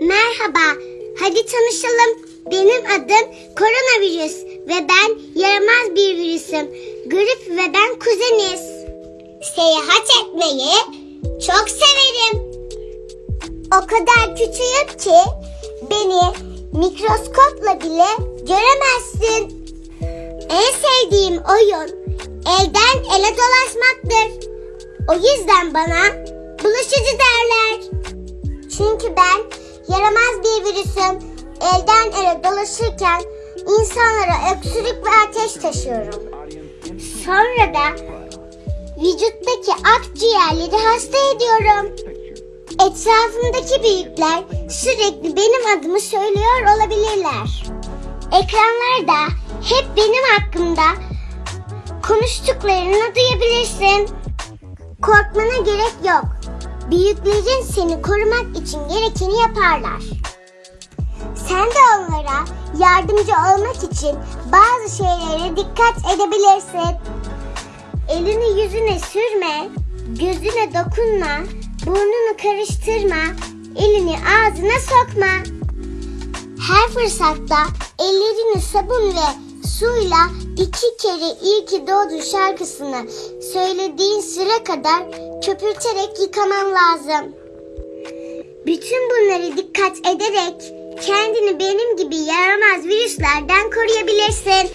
Merhaba, hadi tanışalım. Benim adım koronavirüs ve ben yaramaz bir virüsüm. Grip ve ben kuzeniz. Seyahat etmeyi çok severim. O kadar küçüğüm ki beni mikroskopla bile göremezsin. En sevdiğim oyun elden ele dolaşmaktır. O yüzden bana bulaşıcı derler. Çünkü ben yaramaz bir virüsüm. Elden ele dolaşırken insanlara öksürük ve ateş taşıyorum. Sonra da vücuttaki akciğerleri hasta ediyorum. Etrafımdaki büyükler sürekli benim adımı söylüyor olabilirler. Ekranlarda hep benim hakkımda konuştuklarını duyabilirsin. Büyüklerin seni korumak için gerekeni yaparlar. Sen de onlara yardımcı olmak için bazı şeylere dikkat edebilirsin. Elini yüzüne sürme, gözüne dokunma, burnunu karıştırma, elini ağzına sokma. Her fırsatta ellerini sabun ve suyla iki kere iyi ki doğdun şarkısını söylediğin süre kadar köpürterek yıkaman lazım. Bütün bunları dikkat ederek kendini benim gibi yaramaz virüslerden koruyabilirsin.